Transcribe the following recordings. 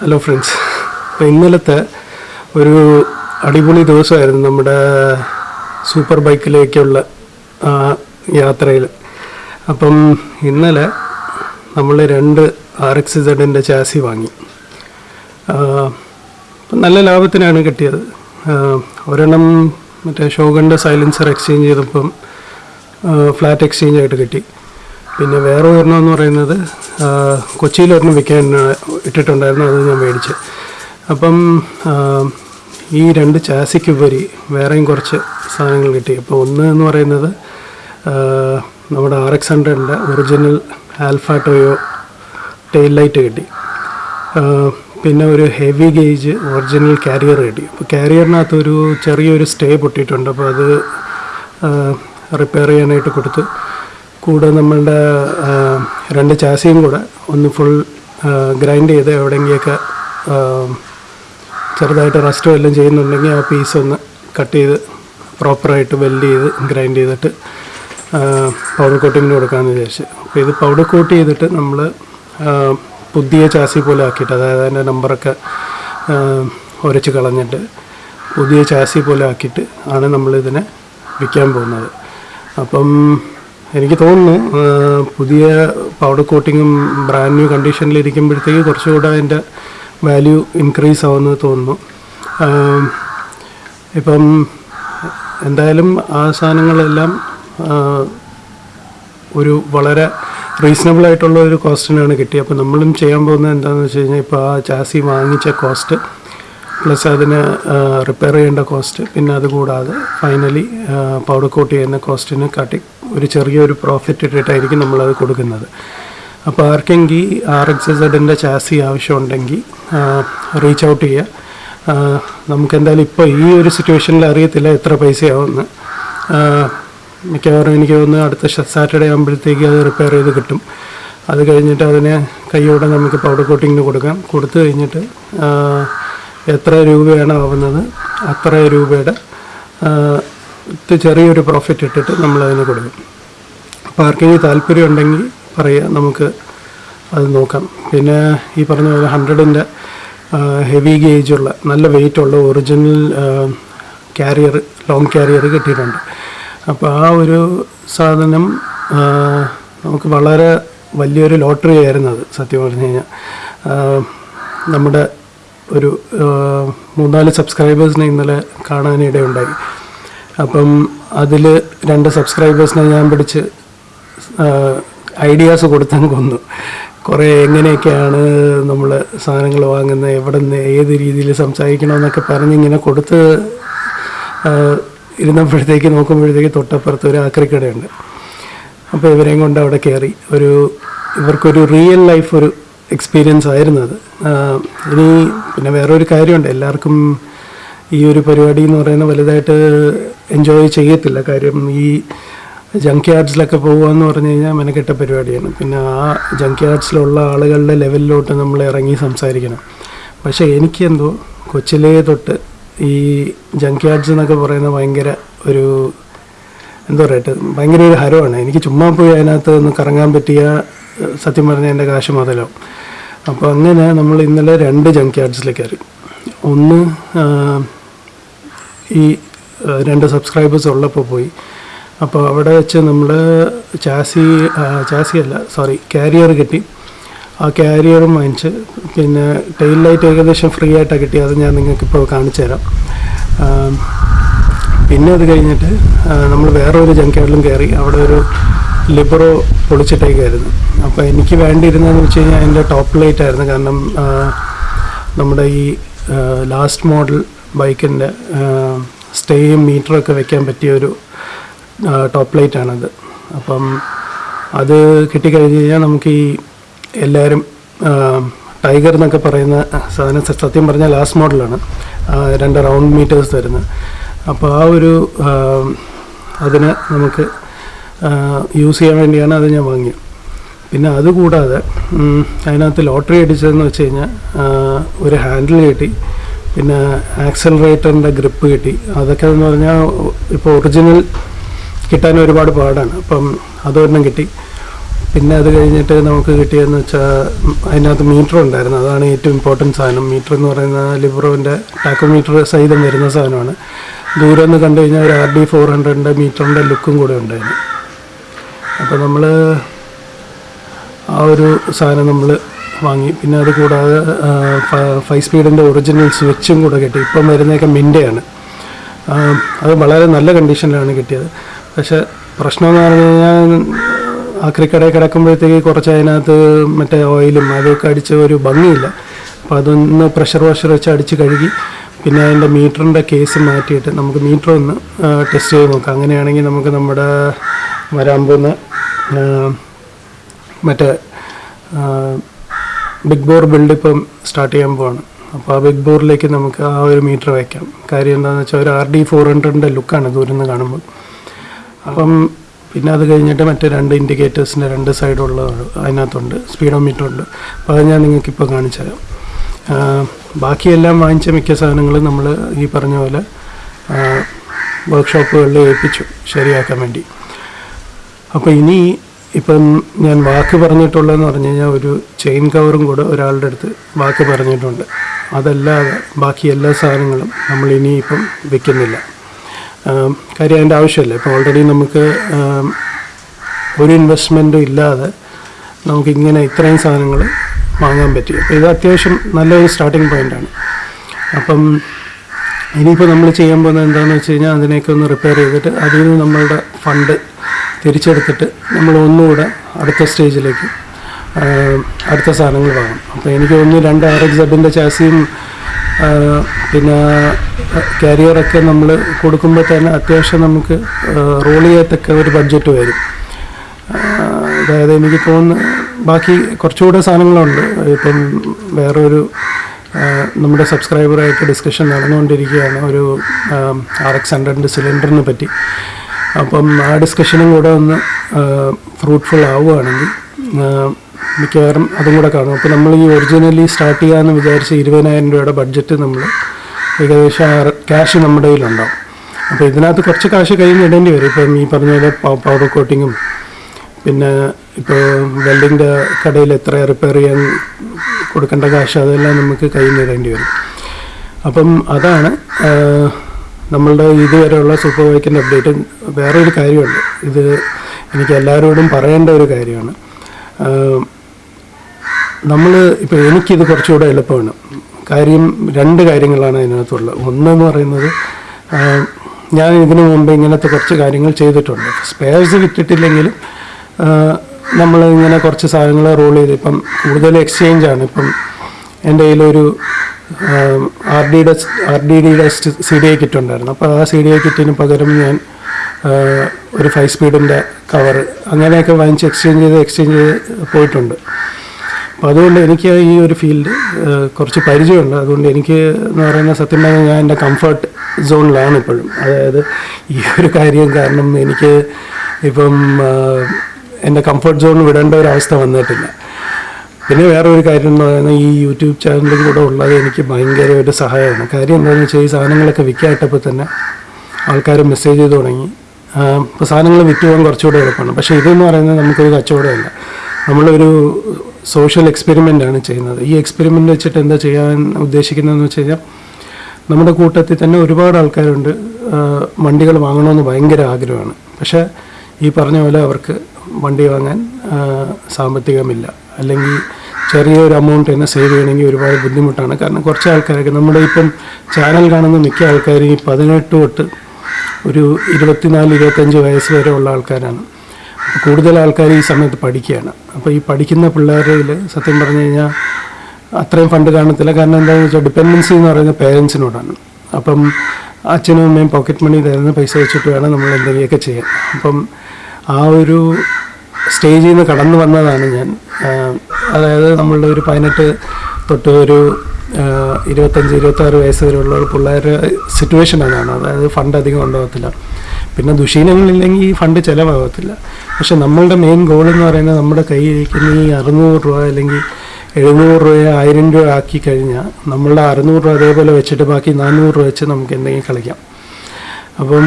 Hello friends അപ്പോൾ ഇന്നലത്തെ ഒരു അടിപൊളി ദിവസമായിരുന്നു നമ്മുടെ സൂപ്പർ ബൈക്കിലേക്കുള്ള യാത്രയിൽ അപ്പം ഇന്നലെ നമ്മൾ രണ്ട് ആർ എക്സ് സെഡിന്റെ ചാസി വാങ്ങി. അപ്പം നല്ല ലാഭത്തിനാണ് കിട്ടിയത്. ഒരെണ്ണം മറ്റേ ഷോഗന്റെ സൈലൻസർ എക്സ്ചേഞ്ച് ചെയ്തപ്പം ഫ്ലാറ്റ് എക്സ്ചേഞ്ച് ആയിട്ട് കിട്ടി. പിന്നെ വേറെ ഒരെണ്ണം എന്ന് പറയുന്നത് കൊച്ചിയിൽ ഒരെണ്ണം വിൽക്കാൻ ഇട്ടിട്ടുണ്ടായിരുന്നു അത് ഞാൻ മേടിച്ച്. അപ്പം ഈ രണ്ട് ചാസിക്കുപരി വേറെയും കുറച്ച് സാധനങ്ങൾ കിട്ടി. അപ്പോൾ ഒന്ന് എന്ന് പറയുന്നത് നമ്മുടെ R X ഹൺഡ്രഡിന്റെ original alpha Toyo tail light കിട്ടി. പിന്നെ ഒരു ഹെവി ഗേജ് ഒറിജിനൽ കാരിയർ കിട്ടി. അപ്പോൾ കാരിയറിനകത്ത് ഒരു ചെറിയൊരു സ്റ്റേ പൊട്ടിയിട്ടുണ്ട്. അപ്പോൾ അത് റിപ്പയർ ചെയ്യാനായിട്ട് കൊടുത്തു. കൂടെ നമ്മളുടെ രണ്ട് ചാസിയും കൂടെ ഒന്ന് ഫുൾ ഗ്രൈൻഡ് ചെയ്ത് എവിടെയെങ്കിലൊക്കെ ചെറുതായിട്ട് റസ്റ്റ് എല്ലാം ചെയ്യുന്നുണ്ടെങ്കിൽ ആ പീസ് ഒന്ന് കട്ട് ചെയ്ത് പ്രോപ്പറായിട്ട് വെൽഡ് ചെയ്ത് ഗ്രൈൻഡ് ചെയ്തിട്ട് പൗഡർ കോട്ടിങ്ങിന് കൊടുക്കാമെന്ന് വിചാരിച്ചു. അപ്പോൾ ഇത് പൗഡർ കോട്ട് ചെയ്തിട്ട് നമ്മൾ പുതിയ ചാസി പോലെ ആക്കിയിട്ട് അതായത് അതിന്റെ നമ്പറൊക്കെ ഉരച്ച് കളഞ്ഞിട്ട് പുതിയ ചാസി പോലെ ആക്കിയിട്ട് ആണ് നമ്മളിതിനെ വിൽക്കാൻ പോകുന്നത്. അപ്പം എനിക്ക് തോന്നുന്നു പുതിയ പൗഡർ കോട്ടിങ്ങും ബ്രാൻഡ് ന്യൂ കണ്ടീഷനിൽ ഇരിക്കുമ്പോഴത്തേക്ക് കുറച്ചുകൂടെ അതിന്റെ വാല്യൂ ഇൻക്രീസ് ആവുമെന്ന് തോന്നുന്നു. ഇപ്പം എന്തായാലും ആ സാധനങ്ങളെല്ലാം ഒരു വളരെ റീസണബിൾ ആയിട്ടുള്ള ഒരു കോസ്റ്റിനാണ് കിട്ടിയത്. അപ്പോൾ നമ്മളും ചെയ്യാൻ പോകുന്നത് എന്താണെന്ന് വെച്ച് കഴിഞ്ഞാൽ ഇപ്പോൾ ആ ചാസി വാങ്ങിച്ച കോസ്റ്റ് പ്ലസ് അതിന് റിപ്പയർ ചെയ്യേണ്ട കോസ്റ്റ് പിന്നെ അതുകൂടാതെ ഫൈനലി പൗഡർ കോട്ട് ചെയ്യുന്ന കോസ്റ്റിന് കാട്ടി ഒരു ചെറിയൊരു പ്രോഫിറ്റ് ഇട്ടിട്ടായിരിക്കും നമ്മളത് കൊടുക്കുന്നത്. അപ്പോൾ ആർക്കെങ്കിൽ ആർ എക്സ് സെഡിന്റെ ചാസി ആവശ്യമുണ്ടെങ്കിൽ റീച്ച് ഔട്ട് ചെയ്യുക നമുക്കെന്തായാലും ഇപ്പോൾ ഈ ഒരു സിറ്റുവേഷനിൽ അറിയത്തില്ല എത്ര പൈസയാവുമെന്ന് മിക്കവാറും എനിക്ക് തോന്നുന്നു അടുത്ത സാറ്റർഡേ ആകുമ്പോഴത്തേക്ക് അത് റിപ്പയർ ചെയ്ത് കിട്ടും. അത് കഴിഞ്ഞിട്ട് അതിനെ കൈയോടെ നമുക്ക് പൗഡർ കോട്ടിങ്ങിന് കൊടുക്കാം. കൊടുത്തു കഴിഞ്ഞിട്ട് എത്ര രൂപയാണ് ആവുന്നത് അത്ര രൂപയുടെ ചെറിയൊരു പ്രോഫിറ്റ് ഇട്ടിട്ട് നമ്മൾ അതിന് കൊടുക്കും. ആർക്കെങ്കിലും താല്പര്യം ഉണ്ടെങ്കിൽ പറയുക നമുക്ക് അത് നോക്കാം. പിന്നെ ഈ പറഞ്ഞ പോലെ ഹൺഡ്രഡിന്റെ ഹെവി ഗേജുള്ള നല്ല വെയിറ്റ് ഉള്ള ഒറിജിനൽ ക്യാരിയർ ലോങ് ക്യാരിയർ കിട്ടിയിട്ടുണ്ട്. അപ്പോൾ ആ ഒരു സാധനം നമുക്ക് വളരെ വലിയൊരു ലോട്ടറി ആയിരുന്നു അത് സത്യം പറഞ്ഞു കഴിഞ്ഞാൽ നമ്മുടെ ഒരു മൂന്നാൽ സബ്സ്ക്രൈബേഴ്സിനെ ഇന്നലെ കാണാനിടയുണ്ടായി അപ്പം അതിൽ രണ്ട് സബ്സ്ക്രൈബേഴ്സിനെ ഞാൻ പിടിച്ച് ഐഡിയാസ് കൊടുത്തങ്ങ് കൊന്നു. കുറേ എങ്ങനെയൊക്കെയാണ് നമ്മൾ സാധനങ്ങൾ വാങ്ങുന്നത് എവിടെ നിന്ന് ഏത് രീതിയിൽ സംസാരിക്കണമെന്നൊക്കെ പറഞ്ഞ് ഇങ്ങനെ കൊടുത്ത് ഇരുന്നപ്പോഴത്തേക്ക് നോക്കുമ്പോഴത്തേക്ക് തൊട്ടപ്പുറത്ത് ഒരു ആക്രിക്കടയുണ്ട്. അപ്പോൾ ഇവരെയും കൊണ്ട് അവിടെ കയറി ഒരു ഇവർക്കൊരു റിയൽ ലൈഫ് ഒരു എക്സ്പീരിയൻസ് ആയിരുന്നു അത് ഇനി പിന്നെ വേറൊരു കാര്യമുണ്ട്. എല്ലാവർക്കും ഈ ഒരു പരിപാടി എന്ന് പറയുന്നത് വലുതായിട്ട് എൻജോയ് ചെയ്യത്തില്ല. കാര്യം ഈ ജങ്ക് യാർഡ്സിലൊക്കെ പോകുക എന്ന് പറഞ്ഞു കഴിഞ്ഞാൽ മെനക്കെട്ട പരിപാടിയാണ്. പിന്നെ ആ ജങ്ക് യാർഡ്സിലുള്ള ആളുകളുടെ ലെവലിലോട്ട് നമ്മൾ ഇറങ്ങി സംസാരിക്കണം. പക്ഷേ എനിക്കെന്തോ കൊച്ചിലേ തൊട്ട് ഈ ജങ്ക് യാർഡ്സ് എന്നൊക്കെ പറയുന്ന ഭയങ്കര ഒരു എന്താ പറയട്ടെ ഭയങ്കര ഒരു ഹരമാണ്. എനിക്ക് ചുമ്മാ പോയി അതിനകത്ത് ഒന്ന് കറങ്ങാൻ പറ്റിയ സത്യം പറഞ്ഞാൽ എന്റെ കാശ് മുതലാവും. അപ്പോൾ അങ്ങനെ നമ്മൾ ഇന്നലെ രണ്ട് ജങ്ക് യാർഡ്സിലേക്ക് കയറി. ഒന്ന് ഈ രണ്ട് സബ്സ്ക്രൈബേഴ്സ് ഉള്ളപ്പോൾ പോയി. അപ്പോൾ അവിടെ വെച്ച് നമ്മൾ ചാസി ചാസി അല്ല സോറി കാരിയർ കിട്ടി. ആ കാരിയറും വാങ്ങിച്ച് പിന്നെ ടെയിൽ ലൈറ്റ് ഏകദേശം ഫ്രീ ആയിട്ടാണ് കിട്ടി അത് ഞാൻ നിങ്ങൾക്ക് ഇപ്പോൾ കാണിച്ചു തരാം. പിന്നെ അത് കഴിഞ്ഞിട്ട് നമ്മൾ വേറെ ഒരു ജങ്കാർഡിലും കയറി. അവിടെ ഒരു ലിബറോ പൊളിച്ചിട്ടേക്കായിരുന്നു. അപ്പോൾ എനിക്ക് വേണ്ടിയിരുന്നതെന്ന് വെച്ച് കഴിഞ്ഞാൽ അതിന്റെ ടോപ്പ് ലൈറ്റ് ആയിരുന്നു. കാരണം നമ്മുടെ ഈ ലാസ്റ്റ് മോഡൽ ബൈക്കിന്റെ സ്റ്റേയും മീറ്ററൊക്കെ വെക്കാൻ പറ്റിയ ഒരു ടോപ്പ് ലൈറ്റാണത് അപ്പം അത് കിട്ടിക്കഴിഞ്ഞ് കഴിഞ്ഞാൽ നമുക്ക് ഈ എല്ലാവരും ടൈഗർ എന്നൊക്കെ പറയുന്ന സാധനം സത്യം പറഞ്ഞാൽ ലാസ്റ്റ് മോഡലാണ് രണ്ട് റൗണ്ട് മീറ്റേഴ്സ് തരുന്നത്. അപ്പോൾ ആ ഒരു അതിനെ അതിന് നമുക്ക് യൂസ് ചെയ്യാൻ വേണ്ടിയാണ് അത് ഞാൻ വാങ്ങിയത്. പിന്നെ അതുകൂടാതെ അതിനകത്ത് ലോട്ടറി അടിച്ചതെന്ന് വെച്ച് കഴിഞ്ഞാൽ ഒരു ഹാൻഡിൽ കിട്ടി. പിന്നെ ആക്സലറേറ്ററിന്റെ ഗ്രിപ്പ് കിട്ടി. അതൊക്കെ എന്ന് പറഞ്ഞാൽ ഇപ്പോൾ ഒറിജിനൽ കിട്ടാൻ ഒരുപാട് പാടാണ്. അപ്പം അതൊരെണ്ണം കിട്ടി. പിന്നെ അത് കഴിഞ്ഞിട്ട് നമുക്ക് കിട്ടിയതെന്ന് വെച്ചാൽ അതിനകത്ത് മീറ്റർ ഉണ്ടായിരുന്നു. അതാണ് ഏറ്റവും ഇമ്പോർട്ടന്റ് സാധനം. മീറ്റർ എന്ന് പറയുന്ന ലിബ്രോവിന്റെ ടാക്കോമീറ്റർ സഹിതം വരുന്ന സാധനമാണ്. ദൂരം എന്ന് കണ്ടു കഴിഞ്ഞാൽ ഒരു ആർ ഡി ഫോർ ഹൺഡ്രഡിന്റെ മീറ്ററിന്റെ ലുക്കും കൂടെ ഉണ്ടായിരുന്നു. അപ്പോൾ നമ്മൾ ആ ഒരു സാധനം നമ്മൾ വാങ്ങി. പിന്നെ അത് കൂടാതെ ഫൈവ് സ്പീഡിന്റെ ഒറിജിനൽ സ്വിച്ചും കൂടെ കിട്ടി. ഇപ്പം വരുന്നതൊക്കെ മിന്റെയാണ്. അത് വളരെ നല്ല കണ്ടീഷനിലാണ് കിട്ടിയത്. പക്ഷേ പ്രശ്നമെന്ന് പറഞ്ഞു കഴിഞ്ഞാൽ ആക്രിക്കടയിൽ കിടക്കുമ്പോഴത്തേക്ക് കുറച്ച് അതിനകത്ത് മറ്റേ ഓയിലും അതൊക്കെ അടിച്ച ഒരു ഭംഗിയില്ല. അപ്പോൾ അതൊന്ന് പ്രഷർ വാഷർ വെച്ച് അടിച്ച് കഴുകി പിന്നെ അതിന്റെ മീറ്ററിന്റെ കേസ് മാറ്റിയിട്ട് നമുക്ക് മീറ്റർ ഒന്ന് ടെസ്റ്റ് ചെയ്ത് നോക്കാം. അങ്ങനെയാണെങ്കിൽ നമുക്ക് നമ്മുടെ വരാൻ പോകുന്ന മറ്റേ ബിഗ് ബോർ ബിൽഡ് ഇപ്പം സ്റ്റാർട്ട് ചെയ്യാൻ പോവാണ്. അപ്പോൾ ആ ബിഗ് ബോറിലേക്ക് നമുക്ക് ആ ഒരു മീറ്റർ വയ്ക്കാം. കാര്യം എന്താണെന്ന് വെച്ചാൽ ഒരു ആർ ഡി ഫോർ ഹൺഡ്രഡിന്റെ ലുക്കാണ് ദൂരം നിന്ന് കാണുമ്പോൾ. അപ്പം പിന്നെ അത് കഴിഞ്ഞിട്ട് മറ്റേ രണ്ട് ഇൻഡിക്കേറ്റേഴ്സിന്റെ രണ്ട് സൈഡുള്ള അതിനകത്തുണ്ട്. സ്പീഡോ മീറ്റർ ഉണ്ട്. അപ്പോൾ അത് ഞാൻ നിങ്ങൾക്കിപ്പോൾ കാണിച്ചു തരാം. ബാക്കിയെല്ലാം വാങ്ങിച്ച മിക്ക സാധനങ്ങളും നമ്മൾ ഈ പറഞ്ഞ പോലെ വർക്ക്ഷോപ്പുകളിൽ ഏൽപ്പിച്ചു. ശരിയാക്കാൻ വേണ്ടി. അപ്പോൾ ഇനി ഇപ്പം ഞാൻ വാക്ക് പറഞ്ഞിട്ടുള്ളതെന്ന് പറഞ്ഞു കഴിഞ്ഞാൽ ഒരു ചെയിൻ കവറും കൂടെ ഒരാളുടെ അടുത്ത് വാക്ക് പറഞ്ഞിട്ടുണ്ട്. അതല്ലാതെ ബാക്കി എല്ലാ സാധനങ്ങളും നമ്മൾ ഇനിയിപ്പം വെക്കുന്നില്ല. കാര്യം അതിന്റെ ആവശ്യമില്ല? ഇപ്പോൾ ഓൾറെഡി നമുക്ക് ഒരു ഇൻവെസ്റ്റ്മെന്റും ഇല്ലാതെ നമുക്കിങ്ങനെ ഇത്രയും സാധനങ്ങൾ വാങ്ങാൻ പറ്റി. അപ്പോൾ ഇത് അത്യാവശ്യം നല്ലൊരു സ്റ്റാർട്ടിങ് പോയിന്റാണ് അപ്പം ഇനിയിപ്പോൾ നമ്മൾ ചെയ്യാൻ പോകുന്നത് എന്താണെന്ന് വെച്ച് കഴിഞ്ഞാൽ അതിനെയൊക്കെ ഒന്ന് റിപ്പയർ ചെയ്തിട്ട് അതിൽ നിന്ന് നമ്മളുടെ ഫണ്ട് തിരിച്ചെടുത്തിട്ട് നമ്മൾ ഒന്നുകൂടെ അടുത്ത സ്റ്റേജിലേക്ക് അടുത്ത സാധനങ്ങൾ വാങ്ങും. അപ്പോൾ എനിക്ക് ഒന്ന് രണ്ട് ആർ എക്സ് എബിന്റെ ചാസിയും പിന്നെ കാരിയറൊക്കെ നമ്മൾ കൊടുക്കുമ്പോൾ തന്നെ അത്യാവശ്യം നമുക്ക് റോൾ ചെയ്യത്തക്ക ഒരു ബഡ്ജറ്റ് വരും. അതായത് എനിക്ക് തോന്നുന്നു ബാക്കി കുറച്ചുകൂടെ സാധനങ്ങളുണ്ട്. ഇപ്പം വേറൊരു നമ്മുടെ സബ്സ്ക്രൈബറായിട്ട് ഡിസ്കഷൻ നടന്നുകൊണ്ടിരിക്കുകയാണ്. ഒരു ആർ എക്സ് ഹൺഡ്രഡിന്റെ സിലിണ്ടറിനെ പറ്റി. അപ്പം ആ ഡിസ്കഷനും കൂടെ ഒന്ന് ഫ്രൂട്ട്ഫുൾ ആവുകയാണെങ്കിൽ മിക്കവാറും അതും കൂടെ കാണും. അപ്പോൾ നമ്മൾ ഈ ഒറിജിനലി സ്റ്റാർട്ട് ചെയ്യാമെന്ന് വിചാരിച്ച ഇരുപതിനായിരം രൂപയുടെ ബഡ്ജറ്റ് നമ്മൾ ഏകദേശം ക്യാഷ് നമ്മുടെ കയ്യിലുണ്ടാവും. അപ്പോൾ ഇതിനകത്ത് കുറച്ച് കാശ് കയ്യിൽ ഇടേണ്ടി വരും. ഇപ്പം ഈ പറഞ്ഞ പോലെ പൗഡർ കോട്ടിങ്ങും പിന്നെ ഇപ്പോൾ വെൽഡിന്റെ കടയിൽ എത്ര റിപ്പയർ ചെയ്യാൻ കൊടുക്കേണ്ട കാശ് അതെല്ലാം നമുക്ക് കയ്യിൽ ഇടേണ്ടി വരും. അപ്പം അതാണ് നമ്മളുടെ ഇതുവരെയുള്ള സൂപ്പർ ബൈക്കിന്റെ അപ്ഡേറ്റ് വേറൊരു കാര്യമുണ്ട്. ഇത് എനിക്ക് എല്ലാവരോടും പറയേണ്ട ഒരു കാര്യമാണ്. നമ്മൾ ഇപ്പോൾ എനിക്കിത് കുറച്ചുകൂടെ എളുപ്പമാണ്. കാര്യം രണ്ട് കാര്യങ്ങളാണ് അതിനകത്തുള്ളത്. ഒന്നെന്ന് പറയുന്നത് ഞാൻ ഇതിനു മുമ്പ് ഇങ്ങനത്തെ കുറച്ച് കാര്യങ്ങൾ ചെയ്തിട്ടുണ്ട്. സ്പെയർസ് വിറ്റിട്ടില്ലെങ്കിലും നമ്മൾ ഇങ്ങനെ കുറച്ച് സാധനങ്ങൾ റോൾ ചെയ്ത് ഇപ്പം കൂടുതൽ എക്സ്ചേഞ്ചാണ് ഇപ്പം എന്റെ കയ്യിലൊരു ആർ ഡിയുടെ ആർ ഡി ഡിയുടെ സി ഡി ഐ കിറ്റ് ഉണ്ടായിരുന്നു. അപ്പോൾ ആ സി ഡി ഐ കിറ്റിന് പകരം ഞാൻ ഒരു ഫൈവ് സ്പീഡിന്റെ കവർ അങ്ങനെയൊക്കെ വാങ്ങിച്ച് എക്സ്ചേഞ്ച് ചെയ്ത് എക്സ്ചേഞ്ച് ചെയ്ത് പോയിട്ടുണ്ട്. അപ്പോൾ അതുകൊണ്ട് എനിക്ക് ഈ ഒരു ഫീൽഡ് കുറച്ച് പരിചയമുണ്ട്. അതുകൊണ്ട് എനിക്ക് എന്ന് പറയുന്ന സത്യം പറഞ്ഞാൽ ഞാൻ എന്റെ കംഫർട്ട് സോണിലാണ് ഇപ്പോഴും. അതായത് ഈ ഒരു കാര്യം കാരണം എനിക്ക് ഇപ്പം എന്റെ കംഫർട്ട് സോൺ വിടേണ്ട ഒരു അവസ്ഥ വന്നിട്ടില്ല. പിന്നെ വേറെ ഒരു കാര്യം എന്ന് പറയുന്നത് ഈ യൂട്യൂബ് ചാനലിലൂടെ ഉള്ളത് എനിക്ക് ഭയങ്കര ഒരു സഹായമാണ്. കാര്യം എന്താണെന്ന് വെച്ചാൽ ഈ സാധനങ്ങളൊക്കെ വിൽക്കായിട്ടപ്പോൾ തന്നെ ആൾക്കാർ മെസ്സേജ് ചെയ്ത് തുടങ്ങി. ഇപ്പോൾ സാധനങ്ങൾ വിറ്റ് പോകാൻ കുറച്ചുകൂടെ എളുപ്പമാണ്. പക്ഷേ ഇതെന്ന് പറയുന്നത് നമുക്കൊരു കച്ചവടമല്ല. നമ്മളൊരു സോഷ്യൽ എക്സ്പെരിമെന്റ് ആണ് ചെയ്യുന്നത്. ഈ എക്സ്പെരിമെന്റ് വെച്ചിട്ട് എന്താ ചെയ്യാൻ ഉദ്ദേശിക്കുന്നതെന്ന് വെച്ച് കഴിഞ്ഞാൽ നമ്മുടെ കൂട്ടത്തിൽ തന്നെ ഒരുപാട് ആൾക്കാരുണ്ട്. വണ്ടികൾ വാങ്ങണമെന്ന് ഭയങ്കര ആഗ്രഹമാണ്. പക്ഷേ ഈ പറഞ്ഞ പോലെ അവർക്ക് വണ്ടി വാങ്ങാൻ സാമ്പത്തികമില്ല. അല്ലെങ്കിൽ ചെറിയൊരു എമൗണ്ട് തന്നെ സേവ് ചെയ്യണമെങ്കിൽ ഒരുപാട് ബുദ്ധിമുട്ടാണ്. കാരണം കുറച്ച് ആൾക്കാരൊക്കെ നമ്മുടെ ഇപ്പം ചാനൽ കാണുന്ന മിക്ക ആൾക്കാരും ഈ പതിനെട്ട് തൊട്ട് ഒരു ഇരുപത്തിനാല് ഇരുപത്തഞ്ച് വയസ്സ് വരെ ഉള്ള ആൾക്കാരാണ്. കൂടുതൽ ആൾക്കാർ ഈ സമയത്ത് പഠിക്കുകയാണ്. അപ്പോൾ ഈ പഠിക്കുന്ന പിള്ളേരിൽ സത്യം പറഞ്ഞു കഴിഞ്ഞാൽ അത്രയും ഫണ്ട് കാണത്തില്ല. കാരണം എന്താണെന്ന് വെച്ചാൽ ഡിപ്പെൻഡൻസി എന്ന് പറയുന്നത് പേരൻസിനോടാണ് അപ്പം അച്ഛനും അമ്മയും പോക്കറ്റ് മണി തരുന്ന പൈസ വെച്ചിട്ട് വേണം നമ്മൾ എന്തെങ്കിലുമൊക്കെ ചെയ്യാൻ. അപ്പം ആ ഒരു സ്റ്റേജിൽ നിന്ന് കടന്നു വന്നതാണ് ഞാൻ. അതായത് നമ്മളുടെ ഒരു പതിനെട്ട് തൊട്ട് ഒരു ഇരുപത്തഞ്ച് ഇരുപത്താറ് വയസ്സ് വരെയുള്ള പിള്ളേരുടെ സിറ്റുവേഷൻ അതാണ് അതായത് ഫണ്ട് അധികം ഉണ്ടാകത്തില്ല പിന്നെ ദുശീലങ്ങളില്ലെങ്കിൽ ഈ ഫണ്ട് ചിലവാകത്തില്ല. പക്ഷെ നമ്മളുടെ മെയിൻ ഗോൾ എന്ന് പറയുന്നത് നമ്മുടെ കയ്യിരിക്കുന്ന ഈ അറുന്നൂറ് രൂപ അല്ലെങ്കിൽ എഴുന്നൂറ് രൂപ ആയിരം രൂപ ആക്കി കഴിഞ്ഞാൽ നമ്മളുടെ അറുന്നൂറ് രൂപ അതേപോലെ വെച്ചിട്ട് ബാക്കി നാനൂറ് രൂപ വെച്ച് നമുക്ക് എന്തെങ്കിലും കളിക്കാം. അപ്പം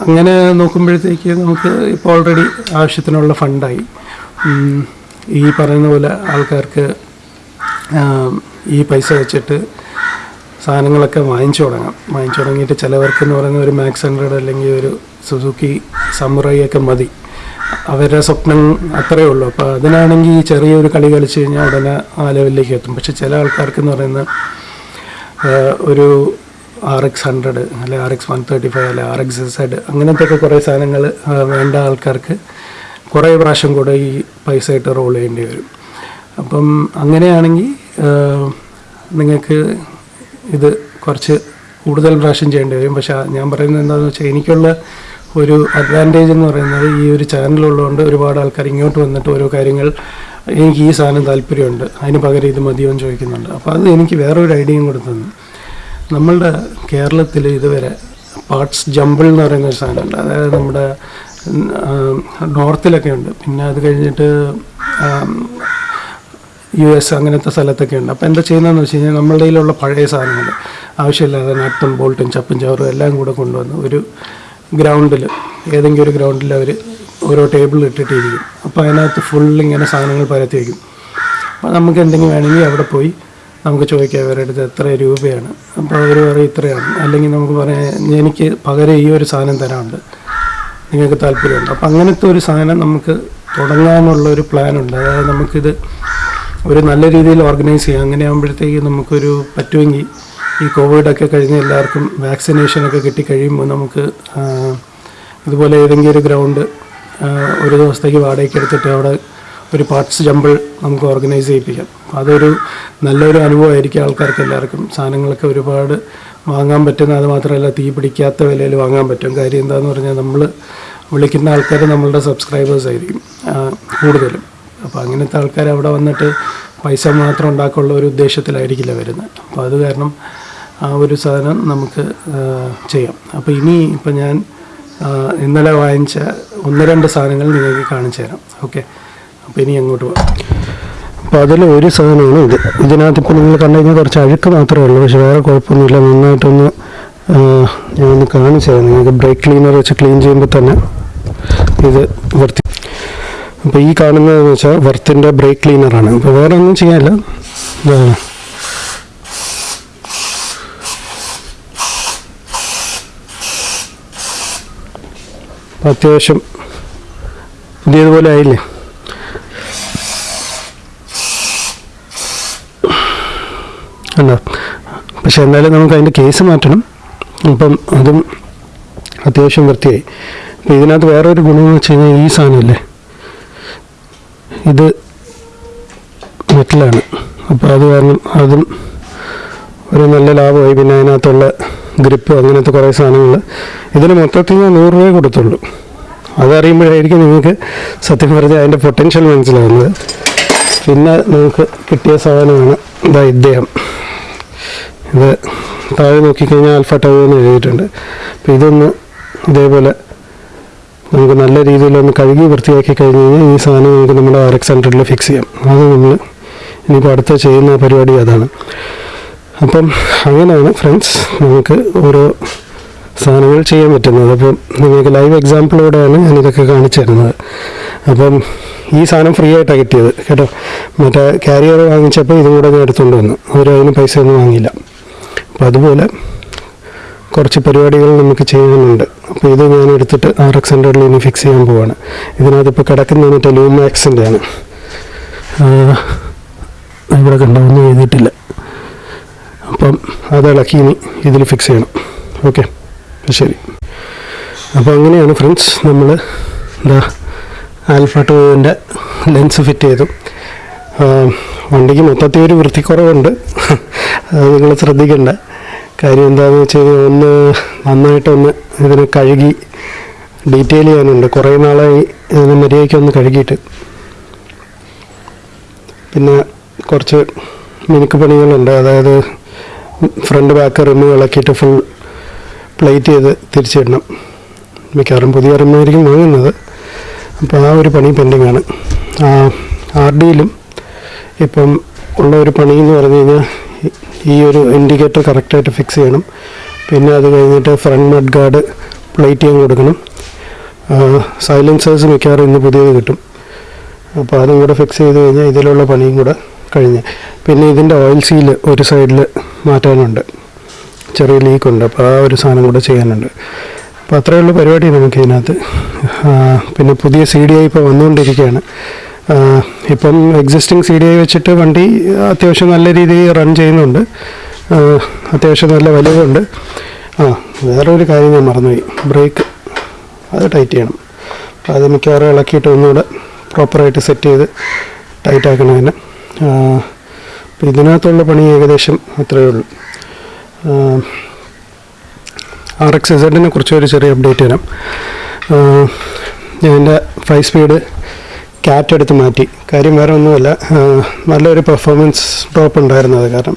അങ്ങനെ നോക്കുമ്പോഴത്തേക്ക് നമുക്ക് ഇപ്പോൾ ഓൾറെഡി ആവശ്യത്തിനുള്ള ഫണ്ടായി. ഈ പറയുന്ന പോലെ ആൾക്കാർക്ക് ഈ പൈസ വെച്ചിട്ട് സാധനങ്ങളൊക്കെ വാങ്ങിച്ചു തുടങ്ങാം. വാങ്ങിച്ചു തുടങ്ങിയിട്ട് ചിലവർക്ക് എന്ന് പറയുന്ന ഒരു മാക്സ് ഹൺഡ്രഡ് അല്ലെങ്കിൽ ഒരു സുസുക്കി സമുറയൊക്കെ മതി. അവരുടെ സ്വപ്നം അത്രയേ ഉള്ളൂ. അപ്പോൾ അതിനാണെങ്കിൽ ഈ ചെറിയൊരു കളി കളിച്ച് കഴിഞ്ഞാൽ ഉടനെ ആ ലെവലിലേക്ക് എത്തും. പക്ഷെ ചില ആൾക്കാർക്ക് എന്ന് പറയുന്ന ഒരു ആർ എക്സ് ഹൺഡ്രഡ് അല്ലെ R X one thirty five അല്ലെ ആർ എക്സ് സെഡ് അങ്ങനത്തെ ഒക്കെ കുറേ സാധനങ്ങൾ വേണ്ട ആൾക്കാർക്ക് കുറേ പ്രാവശ്യം കൂടെ ഈ പൈസ ഇട്ട് റോൾ ചെയ്യേണ്ടി വരും. അപ്പം അങ്ങനെയാണെങ്കിൽ നിങ്ങൾക്ക് ഇത് കുറച്ച് കൂടുതൽ പ്രാവശ്യം ചെയ്യേണ്ടി വരും. പക്ഷെ ഞാൻ പറയുന്നത് എന്താണെന്ന് വെച്ചാൽ എനിക്കുള്ള ഒരു അഡ്വാന്റേജ് എന്ന് പറയുന്നത് ഈ ഒരു ചാനലുള്ളതുകൊണ്ട് ഒരുപാട് ആൾക്കാർ ഇങ്ങോട്ട് വന്നിട്ട് ഓരോ കാര്യങ്ങൾ എനിക്ക് ഈ സാധനം താല്പര്യമുണ്ട്. അതിന് പകരം ഇത് മതിയോ എന്ന് ചോദിക്കുന്നുണ്ട്. അപ്പോൾ അത് എനിക്ക് വേറൊരു ഐഡിയയും കൂടെ നമ്മളുടെ കേരളത്തിൽ ഇതുവരെ പാർട്സ് ജമ്പിൾ എന്ന് പറയുന്ന ഒരു സാധനമുണ്ട്. അതായത് നമ്മുടെ നോർത്തിലൊക്കെ ഉണ്ട്. പിന്നെ അത് കഴിഞ്ഞിട്ട് യു എസ് അങ്ങനത്തെ സ്ഥലത്തൊക്കെ ഉണ്ട്. അപ്പോൾ എന്താ ചെയ്യുന്നതെന്ന് വെച്ച് കഴിഞ്ഞാൽ നമ്മളുടെ കയ്യിലുള്ള പഴയ സാധനങ്ങൾ ആവശ്യമില്ലാതെ നട്ടും ബോൾട്ടും ചപ്പും ചവറും എല്ലാം കൂടെ കൊണ്ടുവന്ന് ഒരു ഗ്രൗണ്ടിൽ ഏതെങ്കിലും ഒരു ഗ്രൗണ്ടിൽ അവർ ഓരോ ടേബിൾ ഇട്ടിട്ടിരിക്കും. അപ്പോൾ അതിനകത്ത് ഫുൾ ഇങ്ങനെ സാധനങ്ങൾ പരത്തി വയ്ക്കും അപ്പോൾ നമുക്ക് എന്തെങ്കിലും വേണമെങ്കിൽ അവിടെ പോയി നമുക്ക് ചോദിക്കാം അവരുടെ അടുത്ത് എത്ര രൂപയാണ്. അപ്പോൾ അവർ പറയും ഇത്രയാണ്. അല്ലെങ്കിൽ നമുക്ക് പറയാം എനിക്ക് പകരം ഈ ഒരു സാധനം തരാനുണ്ട്. നിങ്ങൾക്ക് താല്പര്യമുണ്ട്. അപ്പം അങ്ങനത്തെ ഒരു സാധനം നമുക്ക് തുടങ്ങാനുള്ള ഒരു പ്ലാൻ ഉണ്ട്. അതായത് നമുക്കിത് ഒരു നല്ല രീതിയിൽ ഓർഗനൈസ് ചെയ്യാം. അങ്ങനെ ആകുമ്പോഴത്തേക്ക് നമുക്കൊരു പറ്റുമെങ്കിൽ ഈ കോവിഡൊക്കെ കഴിഞ്ഞ് എല്ലാവർക്കും വാക്സിനേഷനൊക്കെ കിട്ടിക്കഴിയുമ്പോൾ നമുക്ക് ഇതുപോലെ ഏതെങ്കിലും ഒരു ഗ്രൗണ്ട് ഒരു ദിവസത്തേക്ക് വാടകയ്ക്ക് എടുത്തിട്ട് അവിടെ ഒരു പാർട്സ് ജമ്പിൾ നമുക്ക് ഓർഗനൈസ് ചെയ്യിപ്പിക്കാം. അതൊരു നല്ലൊരു അനുഭവമായിരിക്കും ആൾക്കാർക്ക് എല്ലാവർക്കും. സാധനങ്ങളൊക്കെ ഒരുപാട് വാങ്ങാൻ പറ്റുന്ന അത് മാത്രമല്ല തീ പിടിക്കാത്ത വിലയിൽ വാങ്ങാൻ പറ്റും. കാര്യം എന്താണെന്ന് പറഞ്ഞാൽ നമ്മൾ വിളിക്കുന്ന ആൾക്കാർ നമ്മളുടെ സബ്സ്ക്രൈബേഴ്സ് ആയിരിക്കും കൂടുതലും. അപ്പോൾ അങ്ങനത്തെ ആൾക്കാർ അവിടെ വന്നിട്ട് പൈസ മാത്രം ഉണ്ടാക്കാനുള്ള ഒരു ഉദ്ദേശത്തിലായിരിക്കില്ല വരുന്നത്. അപ്പോൾ അത് കാരണം ആ ഒരു സാധനം നമുക്ക് ചെയ്യാം. അപ്പോൾ ഇനി ഇപ്പം ഞാൻ ഇന്നലെ വാങ്ങിച്ച ഒന്ന് രണ്ട് സാധനങ്ങൾ നിങ്ങൾക്ക് കാണിച്ചു തരാം ഓക്കെ? ഇനി അങ്ങോട്ട് പോകാം അപ്പോൾ അതിൽ ഒരു സാധനമാണ് ഇത്. ഇതിനകത്ത് ഇപ്പോൾ നിങ്ങൾ കണ്ടു കഴിഞ്ഞാൽ കുറച്ച് അഴുക്ക് മാത്രമേ ഉള്ളൂ. പക്ഷേ വേറെ കുഴപ്പമൊന്നുമില്ല. നന്നായിട്ടൊന്ന് ഞാനൊന്ന് കാണിച്ചു തരാം. നിങ്ങൾക്ക് ബ്രേക്ക് ക്ലീനർ വെച്ച് ക്ലീൻ ചെയ്യുമ്പോൾ തന്നെ ഇത് വൃത്തി അപ്പോൾ ഈ കാണുന്നതെന്ന് വെച്ചാൽ വർത്തിന്റെ ബ്രേക്ക് ക്ലീനറാണ് അപ്പോൾ വേറെ ഒന്നും ചെയ്യാനില്ല. ഇതാണ് അത്യാവശ്യം പുതിയതുപോലെ ആയില്ലേ അല്ല പക്ഷെ എന്തായാലും നമുക്ക് അതിന്റെ കേസ് മാറ്റണം. അപ്പം അതും അത്യാവശ്യം വൃത്തിയായി. അപ്പം ഇതിനകത്ത് വേറൊരു ഗുണമെന്ന് വെച്ച് കഴിഞ്ഞാൽ ഈ സാധനമല്ലേ? ഇത് മെറ്റലാണ്. അപ്പോൾ അത് കാരണം അതും ഒരു നല്ല ലാഭമായി. പിന്നെ അതിനകത്തുള്ള ഗ്രിപ്പ് അങ്ങനത്തെ കുറേ സാധനങ്ങൾ. ഇതിന് മൊത്തത്തിൽ ഞാൻ നൂറ് രൂപയെ കൊടുത്തുള്ളൂ. അതറിയുമ്പോഴായിരിക്കും നിങ്ങൾക്ക് സത്യം പറഞ്ഞാൽ അതിന്റെ പൊട്ടൻഷ്യൽ മനസ്സിലാകുന്നത് പിന്നെ നിങ്ങൾക്ക് കിട്ടിയ സാധനമാണ് ഇതാ ഇദ്ദേഹം. ഇത് താഴെ നോക്കിക്കഴിഞ്ഞാൽ ആൽഫ ടൗ എന്ന് എഴുതിയിട്ടുണ്ട്. അപ്പോൾ ഇതൊന്ന് ഇതേപോലെ നമുക്ക് നല്ല രീതിയിലൊന്ന് കഴുകി വൃത്തിയാക്കി കഴിഞ്ഞ് കഴിഞ്ഞാൽ ഈ സാധനം നമുക്ക് നമ്മുടെ ആർ എക്സ് ഹൺഡ്രഡിൽ ഫിക്സ് ചെയ്യാം. അത് നമ്മൾ ഇനിയിപ്പോൾ അടുത്ത ചെയ്യുന്ന പരിപാടി അതാണ്. അപ്പം അങ്ങനെയാണ് ഫ്രണ്ട്സ് നമുക്ക് ഓരോ സാധനങ്ങൾ ചെയ്യാൻ പറ്റുന്നത്. അപ്പം നിങ്ങൾക്ക് ലൈവ് എക്സാമ്പിളോടെയാണ് ഞാനിതൊക്കെ കാണിച്ചു തരുന്നത്. അപ്പം ഈ സാധനം ഫ്രീ ആയിട്ടാണ് കിട്ടിയത്. കേട്ടോ? മറ്റേ കാരിയർ വാങ്ങിച്ചപ്പോൾ ഇതും കൂടെ ഞാൻ എടുത്തുകൊണ്ട് വന്നു. അവർ അതിന് പൈസ ഒന്നും വാങ്ങിയില്ല. അപ്പം അതുപോലെ കുറച്ച് പരിപാടികൾ നമുക്ക് ചെയ്യാനുണ്ട്. അപ്പോൾ ഇത് ഞാൻ എടുത്തിട്ട് ആർ എക്സ് ഹൺഡ്രഡിൽ ഇനി ഫിക്സ് ചെയ്യാൻ പോവാണ്. ഇതിനകത്തിപ്പോൾ കിടക്കുന്ന മറ്റേ ലൂമാക്സിന്റെ ആണ് ഇവിടെ കണ്ടൊന്നും എഴുതിയിട്ടില്ല. അപ്പം അത് ഇളക്കി ഇനി ഇതിൽ ഫിക്സ് ചെയ്യണം. ഓക്കെ ശരി. അപ്പോൾ അങ്ങനെയാണ് ഫ്രണ്ട്സ് നമ്മൾ എന്താ ആൽഫ ടൂവിന്റെ ലെൻസ് ഫിറ്റ് ചെയ്തു. വണ്ടിക്ക് മൊത്തത്തിൽ ഒരു വൃത്തിക്കുറവുണ്ട്. നിങ്ങൾ ശ്രദ്ധിക്കേണ്ട. കാര്യം എന്താണെന്ന് വെച്ച് കഴിഞ്ഞാൽ ഒന്ന് നന്നായിട്ടൊന്ന് ഇതിനെ കഴുകി ഡീറ്റെയിൽ ചെയ്യാനുണ്ട്. കുറേ നാളായി ഇതിനെ മര്യാദയ്ക്ക് ഒന്ന് കഴുകിയിട്ട്. പിന്നെ കുറച്ച് മിനുക്ക് പണികളുണ്ട്. അതായത് ഫ്രണ്ട് ബാക്ക് റിമ്മ് ഇളക്കിയിട്ട് ഫുൾ പ്ലേറ്റ് ചെയ്ത് തിരിച്ചിടണം. മിക്കവാറും പുതിയ റിമ്മായിരിക്കും വാങ്ങുന്നത്. അപ്പോൾ ആ ഒരു പണി പെൻഡിങ് ആണ്. ആർ ഡിയിലും ഇപ്പം ഉള്ള ഒരു പണി എന്ന് പറഞ്ഞു കഴിഞ്ഞാൽ ഈ ഒരു ഇൻഡിക്കേറ്റർ കറക്റ്റായിട്ട് ഫിക്സ് ചെയ്യണം. പിന്നെ അത് കഴിഞ്ഞിട്ട് ഫ്രണ്ട് മഡ് ഗാർഡ് പ്ലേറ്റ് ചെയ്യാൻ കൊടുക്കണം. സൈലൻസേഴ്സ് മിക്കവാറും ഇന്ന് പുതിയത് കിട്ടും. അപ്പോൾ അതും കൂടെ ഫിക്സ് ചെയ്ത് കഴിഞ്ഞാൽ ഇതിലുള്ള പണിയും കൂടെ കഴിഞ്ഞ്. പിന്നെ ഇതിന്റെ ഓയിൽ സീൽ ഒരു സൈഡിൽ മാറ്റാനുണ്ട്. ചെറിയ ലീക്കുണ്ട് അപ്പോൾ ആ ഒരു സാധനം കൂടെ ചെയ്യാനുണ്ട്. അപ്പോൾ അത്രയേ ഉള്ളൂ പരിപാടി നമുക്ക് ഇതിനകത്ത് പിന്നെ പുതിയ സി ഡി ഐ ഇപ്പോൾ വന്നുകൊണ്ടിരിക്കുകയാണ്. ഇപ്പം എക്സിസ്റ്റിംഗ് സി ഡി ഐ വെച്ചിട്ട് വണ്ടി അത്യാവശ്യം നല്ല രീതിയിൽ റൺ ചെയ്യുന്നുണ്ട്. അത്യാവശ്യം നല്ല വലിവുണ്ട് ആ വേറൊരു കാര്യം ഞാൻ മറന്നുപോയി. ബ്രേക്ക് അത് ടൈറ്റ് ചെയ്യണം. അത് മിക്കവാറും ഇളക്കിയിട്ട് ഒന്നുകൂടെ പ്രോപ്പറായിട്ട് സെറ്റ് ചെയ്ത് ടൈറ്റ് ആക്കണം തന്നെ അപ്പോൾ ഇതിനകത്തുള്ള പണി ഏകദേശം അത്രയേ ഉള്ളൂ. ആർ എക്സ് ഇസഡിനെ കുറിച്ച് ഒരു ചെറിയ അപ്ഡേറ്റ് തരാം. ഞാൻ എന്റെ ഫൈവ് സ്പീഡ് ക്യാറ്റ് എടുത്ത് മാറ്റി. കാര്യം വേറെ ഒന്നുമല്ല. നല്ലൊരു പെർഫോമൻസ് ഡ്രോപ്പ് ഉണ്ടായിരുന്നു അത് കാരണം.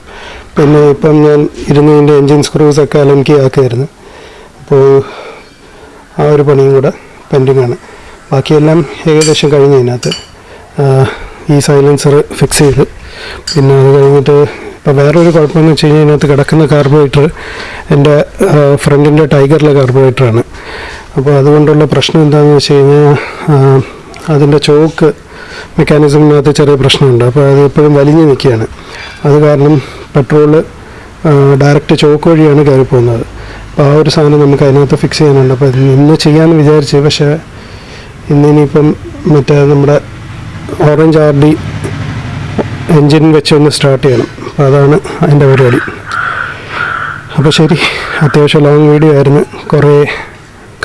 പിന്നെ ഇപ്പം ഞാൻ ഇരുന്ന് ഇതിന്റെ എൻജിൻ സ്ക്രൂസൊക്കെ അലങ്കി ആക്കുമായിരുന്നു അപ്പോൾ ആ ഒരു പണിയും കൂടെ പെൻഡിങ് ആണ്. ബാക്കിയെല്ലാം ഏകദേശം കഴിഞ്ഞ് അതിനകത്ത്. ഈ സൈലൻസർ ഫിക്സ് ചെയ്ത്. പിന്നെ അത് കഴിഞ്ഞിട്ട് ഇപ്പോൾ വേറൊരു കുഴപ്പമെന്ന് വെച്ച് കഴിഞ്ഞാൽ ഇതിനകത്ത് കിടക്കുന്ന കാർബോഹൈഡ്രേറ്റ് എന്റെ ഫ്രണ്ടിന്റെ ടൈഗറിലെ കാർബോഹൈഡ്രേറ്റാണ് അപ്പോൾ അതുകൊണ്ടുള്ള പ്രശ്നം എന്താണെന്ന് വെച്ച് കഴിഞ്ഞാൽ അതിന്റെ ചോക്ക് മെക്കാനിസമിനകത്ത് ചെറിയ പ്രശ്നമുണ്ട്. അപ്പോൾ അത് എപ്പോഴും വലിഞ്ഞു നിൽക്കുകയാണ്. അത് കാരണം പെട്രോൾ ഡയറക്റ്റ് ചോക്ക് വഴിയാണ് കയറി പോകുന്നത്. അപ്പോൾ ആ ഒരു സാധനം നമുക്ക് അതിനകത്ത് ഫിക്സ് ചെയ്യാനുണ്ട്. അപ്പോൾ ഇന്ന് ചെയ്യാമെന്ന് വിചാരിച്ചു പക്ഷേ ഇന്നിനിയിപ്പം മറ്റേ നമ്മുടെ ഓറഞ്ച് ആർ ഡി എൻജിൻ വെച്ചൊന്ന് സ്റ്റാർട്ട് ചെയ്യണം. അപ്പോൾ അതാണ് അതിന്റെ പരിപാടി. അപ്പോൾ ശരി അത്യാവശ്യം ലോങ് വീഡിയോ ആയിരുന്നു. കുറേ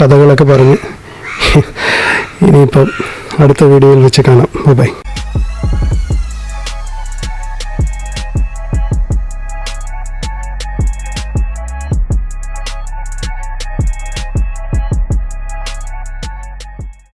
കഥകളൊക്കെ പറഞ്ഞ്. ഇനിയിപ്പം അടുത്ത വീഡിയോയിൽ വെച്ച് കാണാം. ബൈ